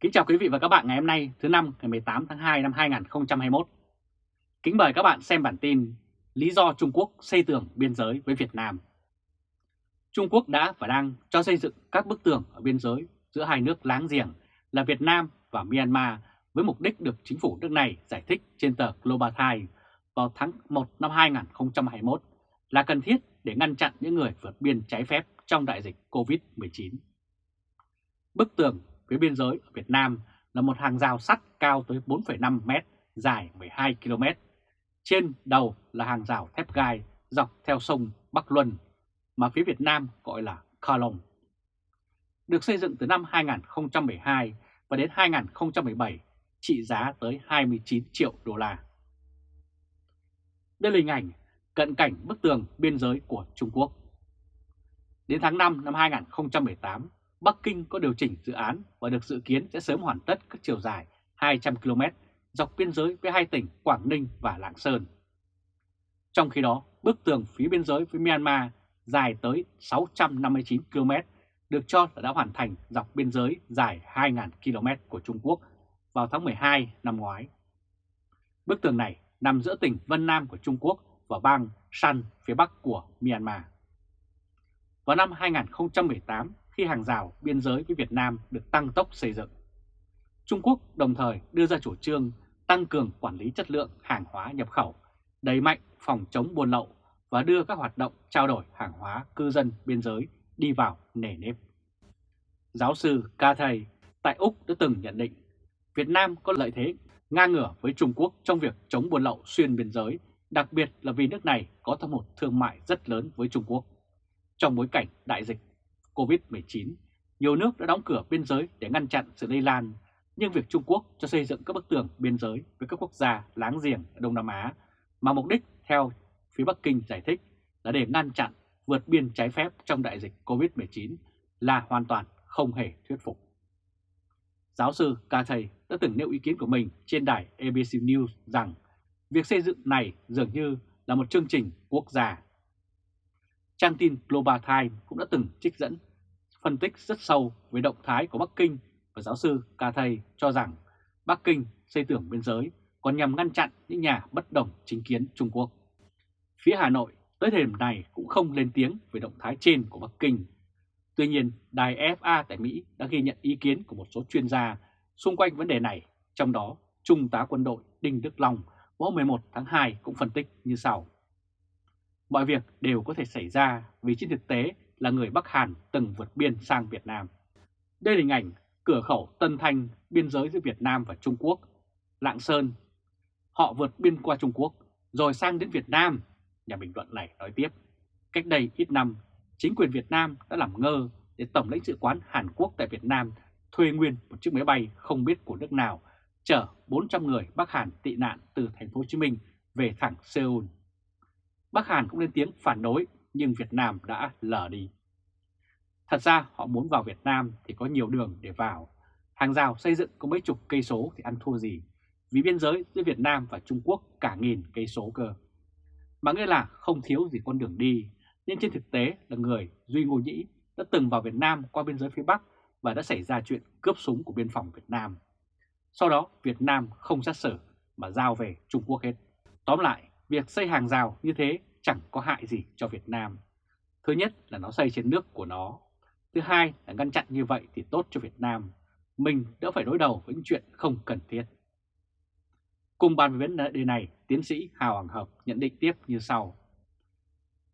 Kính chào quý vị và các bạn ngày hôm nay, thứ năm, ngày 18 tháng 2 năm 2021. Kính mời các bạn xem bản tin Lý do Trung Quốc xây tường biên giới với Việt Nam. Trung Quốc đã và đang cho xây dựng các bức tường ở biên giới giữa hai nước láng giềng là Việt Nam và Myanmar với mục đích được chính phủ nước này giải thích trên tờ Global Times vào tháng 1 năm 2021 là cần thiết để ngăn chặn những người vượt biên trái phép trong đại dịch COVID-19. Bức tường phía biên giới ở Việt Nam là một hàng rào sắt cao tới 4,5 mét, dài 12 km. Trên đầu là hàng rào thép gai dọc theo sông Bắc Luân mà phía Việt Nam gọi là Kalong. Được xây dựng từ năm 2012 và đến 2017 trị giá tới 29 triệu đô la. Đây là hình ảnh cận cảnh bức tường biên giới của Trung Quốc. Đến tháng 5 năm 2018, Bắc Kinh có điều chỉnh dự án và được dự kiến sẽ sớm hoàn tất các chiều dài 200 km dọc biên giới với hai tỉnh Quảng Ninh và Lạng Sơn. Trong khi đó, bức tường phía biên giới với Myanmar dài tới 659 km được cho là đã hoàn thành dọc biên giới dài 2.000 km của Trung Quốc vào tháng 12 năm ngoái. Bức tường này nằm giữa tỉnh Vân Nam của Trung Quốc và bang Shan phía bắc của Myanmar. Vào năm 2018, khi hàng rào biên giới với Việt Nam được tăng tốc xây dựng, Trung Quốc đồng thời đưa ra chủ trương tăng cường quản lý chất lượng hàng hóa nhập khẩu, đẩy mạnh phòng chống buôn lậu và đưa các hoạt động trao đổi hàng hóa cư dân biên giới đi vào nề nếp. Giáo sư Ca Thầy tại Úc đã từng nhận định Việt Nam có lợi thế ngang ngửa với Trung Quốc trong việc chống buôn lậu xuyên biên giới, đặc biệt là vì nước này có thâm hụt thương mại rất lớn với Trung Quốc. Trong bối cảnh đại dịch COVID-19, nhiều nước đã đóng cửa biên giới để ngăn chặn sự lây lan, nhưng việc Trung Quốc cho xây dựng các bức tường biên giới với các quốc gia láng giềng ở Đông Nam Á mà mục đích theo phía Bắc Kinh giải thích là để ngăn chặn vượt biên trái phép trong đại dịch COVID-19 là hoàn toàn không hề thuyết phục. Giáo sư Cathay đã từng nêu ý kiến của mình trên đài ABC News rằng việc xây dựng này dường như là một chương trình quốc gia. Trang tin Global Times cũng đã từng trích dẫn phân tích rất sâu về động thái của Bắc Kinh và giáo sư Cathay cho rằng Bắc Kinh xây tưởng biên giới còn nhằm ngăn chặn những nhà bất đồng chính kiến Trung Quốc. Phía Hà Nội tới thời điểm này cũng không lên tiếng về động thái trên của Bắc Kinh. Tuy nhiên, đài FA tại Mỹ đã ghi nhận ý kiến của một số chuyên gia xung quanh vấn đề này, trong đó Trung tá quân đội Đinh Đức Long hôm 11 tháng 2 cũng phân tích như sau. Mọi việc đều có thể xảy ra vì trên thực tế là người Bắc Hàn từng vượt biên sang Việt Nam. Đây là hình ảnh cửa khẩu Tân Thanh, biên giới giữa Việt Nam và Trung Quốc, Lạng Sơn. Họ vượt biên qua Trung Quốc rồi sang đến Việt Nam Nhà bình luận này nói tiếp, cách đây ít năm, chính quyền Việt Nam đã làm ngơ để Tổng lãnh sự quán Hàn Quốc tại Việt Nam thuê nguyên một chiếc máy bay không biết của nước nào chở 400 người Bắc Hàn tị nạn từ thành phố Hồ Chí Minh về thẳng Seoul. Bắc Hàn cũng lên tiếng phản đối nhưng Việt Nam đã lờ đi. Thật ra họ muốn vào Việt Nam thì có nhiều đường để vào. Hàng rào xây dựng có mấy chục cây số thì ăn thua gì, vì biên giới giữa Việt Nam và Trung Quốc cả nghìn cây số cơ mà nghĩa là không thiếu gì con đường đi, nhưng trên thực tế là người Duy Ngô Nhĩ đã từng vào Việt Nam qua biên giới phía Bắc và đã xảy ra chuyện cướp súng của biên phòng Việt Nam. Sau đó Việt Nam không xét xử mà giao về Trung Quốc hết. Tóm lại, việc xây hàng rào như thế chẳng có hại gì cho Việt Nam. Thứ nhất là nó xây trên nước của nó. Thứ hai là ngăn chặn như vậy thì tốt cho Việt Nam. Mình đỡ phải đối đầu với những chuyện không cần thiết. Cùng bàn về vấn đề này, tiến sĩ Hào Hoàng Hợp nhận định tiếp như sau.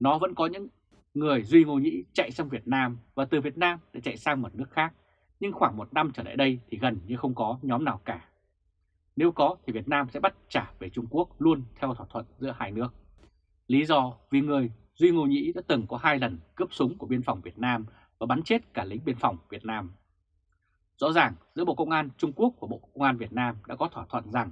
Nó vẫn có những người Duy Ngô Nhĩ chạy sang Việt Nam và từ Việt Nam để chạy sang một nước khác, nhưng khoảng một năm trở lại đây thì gần như không có nhóm nào cả. Nếu có thì Việt Nam sẽ bắt trả về Trung Quốc luôn theo thỏa thuận giữa hai nước. Lý do, vì người Duy Ngô Nhĩ đã từng có hai lần cướp súng của biên phòng Việt Nam và bắn chết cả lính biên phòng Việt Nam. Rõ ràng, giữa Bộ Công an Trung Quốc và Bộ Công an Việt Nam đã có thỏa thuận rằng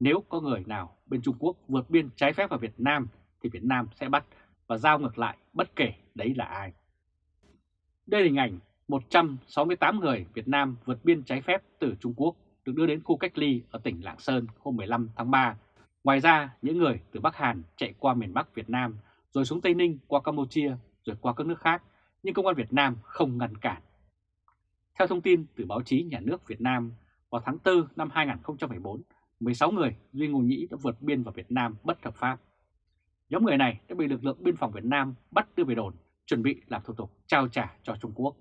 nếu có người nào bên Trung Quốc vượt biên trái phép vào Việt Nam thì Việt Nam sẽ bắt và giao ngược lại bất kể đấy là ai. Đây là hình ảnh 168 người Việt Nam vượt biên trái phép từ Trung Quốc được đưa đến khu cách ly ở tỉnh Lạng Sơn hôm 15 tháng 3. Ngoài ra, những người từ Bắc Hàn chạy qua miền Bắc Việt Nam rồi xuống Tây Ninh qua Campuchia rồi qua các nước khác, nhưng công an Việt Nam không ngăn cản. Theo thông tin từ báo chí nhà nước Việt Nam, vào tháng 4 năm 2014, 16 người Duy Ngô Nhĩ đã vượt biên vào Việt Nam bất hợp pháp. Nhóm người này đã bị lực lượng biên phòng Việt Nam bắt đưa về đồn, chuẩn bị làm thủ tục trao trả cho Trung Quốc.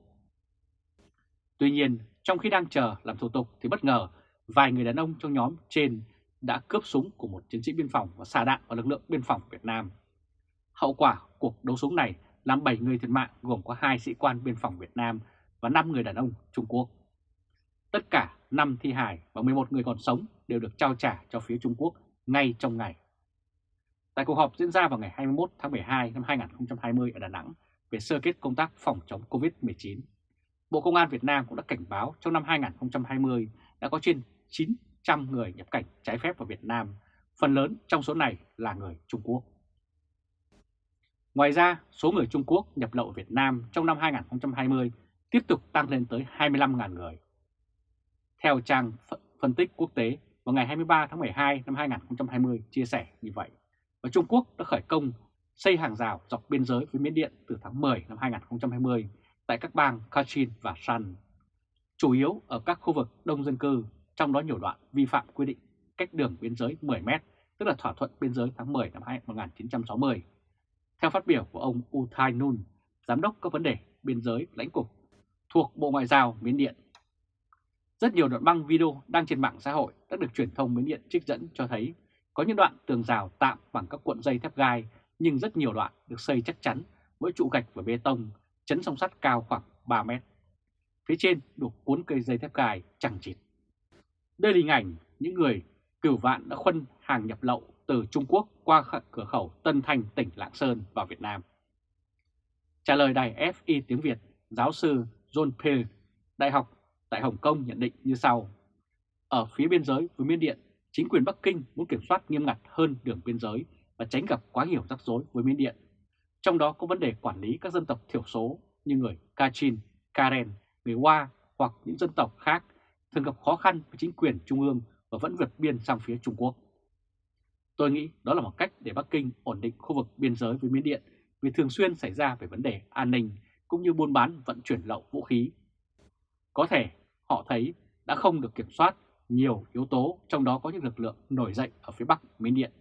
Tuy nhiên, trong khi đang chờ làm thủ tục thì bất ngờ vài người đàn ông trong nhóm trên đã cướp súng của một chiến sĩ biên phòng và xả đạn vào lực lượng biên phòng Việt Nam. Hậu quả cuộc đấu súng này làm 7 người thiệt mạng gồm có 2 sĩ quan biên phòng Việt Nam và 5 người đàn ông Trung Quốc. Tất cả 5 thi hài và 11 người còn sống đều được trao trả cho phía Trung Quốc ngay trong ngày. Tại cuộc họp diễn ra vào ngày 21 tháng 12 năm 2020 ở Đà Nẵng về sơ kết công tác phòng chống COVID-19, Bộ Công an Việt Nam cũng đã cảnh báo trong năm 2020 đã có trên 900 người nhập cảnh trái phép vào Việt Nam, phần lớn trong số này là người Trung Quốc. Ngoài ra, số người Trung Quốc nhập lậu Việt Nam trong năm 2020 tiếp tục tăng lên tới 25.000 người. Theo trang phân tích quốc tế, vào ngày 23 tháng 12 năm 2020 chia sẻ như vậy, và Trung Quốc đã khởi công xây hàng rào dọc biên giới với Miến Điện từ tháng 10 năm 2020 tại các bang Kachin và Shan, chủ yếu ở các khu vực đông dân cư, trong đó nhiều đoạn vi phạm quy định cách đường biên giới 10 mét, tức là thỏa thuận biên giới tháng 10 năm 1960. Theo phát biểu của ông Uthai Nun, Giám đốc các vấn đề biên giới lãnh cục thuộc Bộ Ngoại giao Miến Điện. Rất nhiều đoạn băng video đang trên mạng xã hội đã được truyền thông Miến Điện trích dẫn cho thấy có những đoạn tường rào tạm bằng các cuộn dây thép gai nhưng rất nhiều đoạn được xây chắc chắn với trụ gạch và bê tông, chấn song sắt cao khoảng 3 mét. Phía trên được cuốn cây dây thép gai chẳng chịt. Đây là hình ảnh những người cửu vạn đã khuân hàng nhập lậu từ Trung Quốc qua cửa khẩu Tân Thanh, tỉnh Lạng Sơn vào Việt Nam. Trả lời đài FI tiếng Việt, giáo sư John Peel, Đại học tại Hồng Kông nhận định như sau. Ở phía biên giới với Miến Điện, chính quyền Bắc Kinh muốn kiểm soát nghiêm ngặt hơn đường biên giới và tránh gặp quá nhiều rắc rối với Miến Điện. Trong đó có vấn đề quản lý các dân tộc thiểu số như người Kachin, Karen, người Hoa hoặc những dân tộc khác thường gặp khó khăn với chính quyền trung ương và vẫn vượt biên sang phía Trung Quốc. Tôi nghĩ đó là một cách để Bắc Kinh ổn định khu vực biên giới với Miến Điện vì thường xuyên xảy ra về vấn đề an ninh cũng như buôn bán vận chuyển lậu vũ khí. Có thể họ thấy đã không được kiểm soát nhiều yếu tố, trong đó có những lực lượng nổi dậy ở phía Bắc Miến Điện.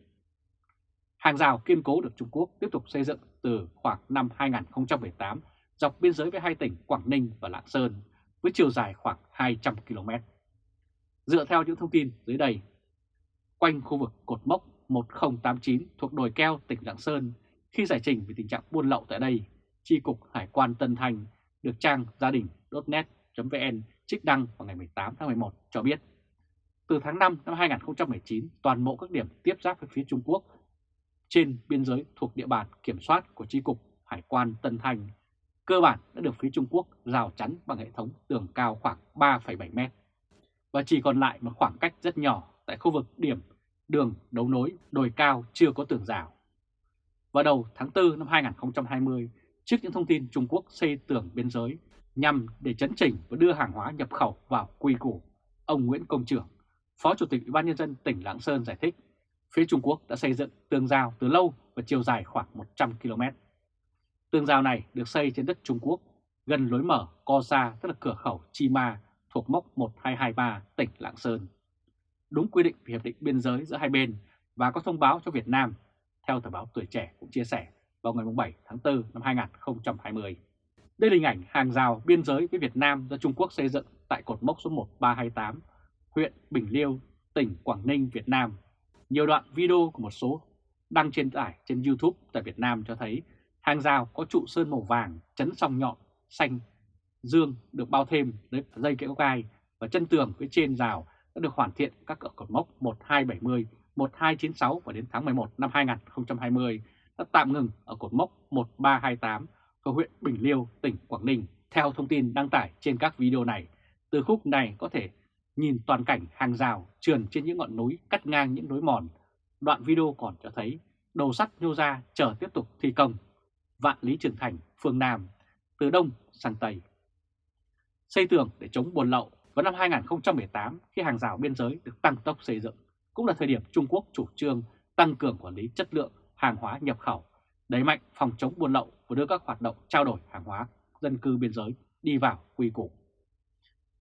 Hàng rào kiên cố được Trung Quốc tiếp tục xây dựng từ khoảng năm 2018 dọc biên giới với hai tỉnh Quảng Ninh và Lạng Sơn với chiều dài khoảng 200 km. Dựa theo những thông tin dưới đây, quanh khu vực cột mốc 1089 thuộc đồi keo tỉnh Lạng Sơn khi giải trình về tình trạng buôn lậu tại đây, tri cục Hải quan Tân Thành được trang gia đình.net.vn trích đăng vào ngày 18 tháng 11 cho biết từ tháng 5 năm 2019 toàn bộ các điểm tiếp giáp với phía Trung Quốc trên biên giới thuộc địa bàn kiểm soát của tri cục Hải quan Tân Thành cơ bản đã được phía Trung Quốc rào chắn bằng hệ thống tường cao khoảng 3,7 mét. Và chỉ còn lại một khoảng cách rất nhỏ tại khu vực điểm đường đấu nối đồi cao chưa có tường rào. Vào đầu tháng 4 năm 2020, trước những thông tin Trung Quốc xây tường biên giới nhằm để chấn chỉnh và đưa hàng hóa nhập khẩu vào quy củ, ông Nguyễn Công Trưởng, Phó Chủ tịch Ủy ban Nhân dân tỉnh Lạng Sơn giải thích, phía Trung Quốc đã xây dựng tường rào từ lâu và chiều dài khoảng 100 km. Tường rào này được xây trên đất Trung Quốc, gần lối mở Co Sa tức là cửa khẩu Chi Ma thuộc mốc 1223 tỉnh Lạng Sơn. Đúng quy định về hiệp định biên giới giữa hai bên và có thông báo cho Việt Nam, theo tờ báo Tuổi Trẻ cũng chia sẻ vào ngày 7 tháng 4 năm 2020. Đây là hình ảnh hàng rào biên giới với Việt Nam do Trung Quốc xây dựng tại cột mốc số 1328, huyện Bình Liêu, tỉnh Quảng Ninh, Việt Nam. Nhiều đoạn video của một số đăng trên tải trên YouTube tại Việt Nam cho thấy hàng rào có trụ sơn màu vàng chấn song nhọn xanh dương được bao thêm dây kéo gai và chân tường phía trên rào đã được hoàn thiện các cỡ cột mốc 1270, 1296 và đến tháng 11 năm 2020 đã tạm ngừng ở cột mốc 1328 của huyện Bình Liêu, tỉnh Quảng Ninh. Theo thông tin đăng tải trên các video này, từ khúc này có thể nhìn toàn cảnh hàng rào trườn trên những ngọn núi cắt ngang những núi mòn. Đoạn video còn cho thấy đầu sắt nhô ra chờ tiếp tục thi công. Vạn Lý Trường Thành, phương Nam, từ Đông sang Tây. Xây tường để chống buôn lậu vào năm 2018 khi hàng rào biên giới được tăng tốc xây dựng, cũng là thời điểm Trung Quốc chủ trương tăng cường quản lý chất lượng hàng hóa nhập khẩu, đẩy mạnh phòng chống buôn lậu và đưa các hoạt động trao đổi hàng hóa dân cư biên giới đi vào quy củ.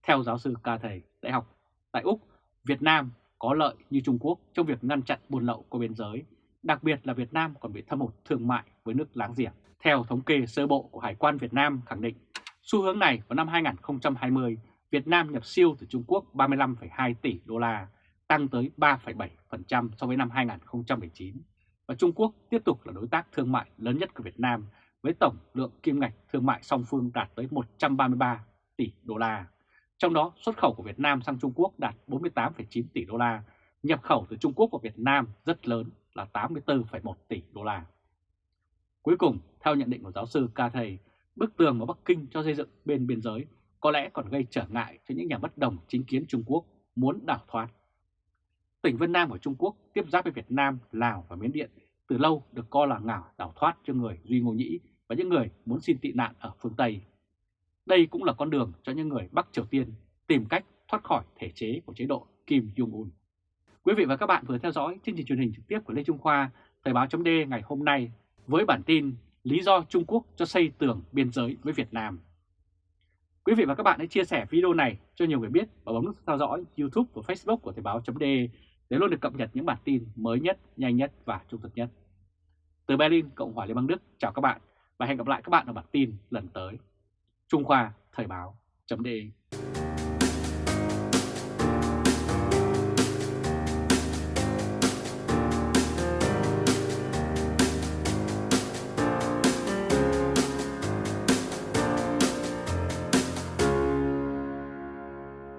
Theo giáo sư Ca Thầy, Đại học Tại Úc, Việt Nam có lợi như Trung Quốc trong việc ngăn chặn buôn lậu qua biên giới, đặc biệt là Việt Nam còn bị thâm hụt thương mại với nước láng giềng. Theo thống kê sơ bộ của Hải quan Việt Nam khẳng định, xu hướng này vào năm 2020, Việt Nam nhập siêu từ Trung Quốc 35,2 tỷ đô la, tăng tới 3,7% so với năm 2019. Và Trung Quốc tiếp tục là đối tác thương mại lớn nhất của Việt Nam với tổng lượng kim ngạch thương mại song phương đạt tới 133 tỷ đô la. Trong đó xuất khẩu của Việt Nam sang Trung Quốc đạt 48,9 tỷ đô la, nhập khẩu từ Trung Quốc vào Việt Nam rất lớn là 84,1 tỷ đô la. Cuối cùng, theo nhận định của giáo sư Ca Thầy, bức tường mà Bắc Kinh cho xây dựng bên biên giới có lẽ còn gây trở ngại cho những nhà bất đồng chính kiến Trung Quốc muốn đảo thoát. Tỉnh Vân Nam của Trung Quốc tiếp giáp với Việt Nam, Lào và Miến Điện từ lâu được coi là ngảo đảo thoát cho người Duy Ngô Nhĩ và những người muốn xin tị nạn ở phương Tây. Đây cũng là con đường cho những người Bắc Triều Tiên tìm cách thoát khỏi thể chế của chế độ Kim Jong-un. Quý vị và các bạn vừa theo dõi chương trình truyền hình trực tiếp của Lê Trung Khoa, Thời báo chấm ngày hôm nay với bản tin Lý do Trung Quốc cho xây tường biên giới với Việt Nam. Quý vị và các bạn hãy chia sẻ video này cho nhiều người biết và bấm nút theo dõi YouTube và Facebook của Thời báo chấm để luôn được cập nhật những bản tin mới nhất, nhanh nhất và trung thực nhất. Từ Berlin, Cộng hòa Liên bang Đức, chào các bạn và hẹn gặp lại các bạn ở bản tin lần tới. Trung Khoa Thời báo.de